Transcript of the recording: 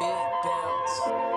Beat bounce.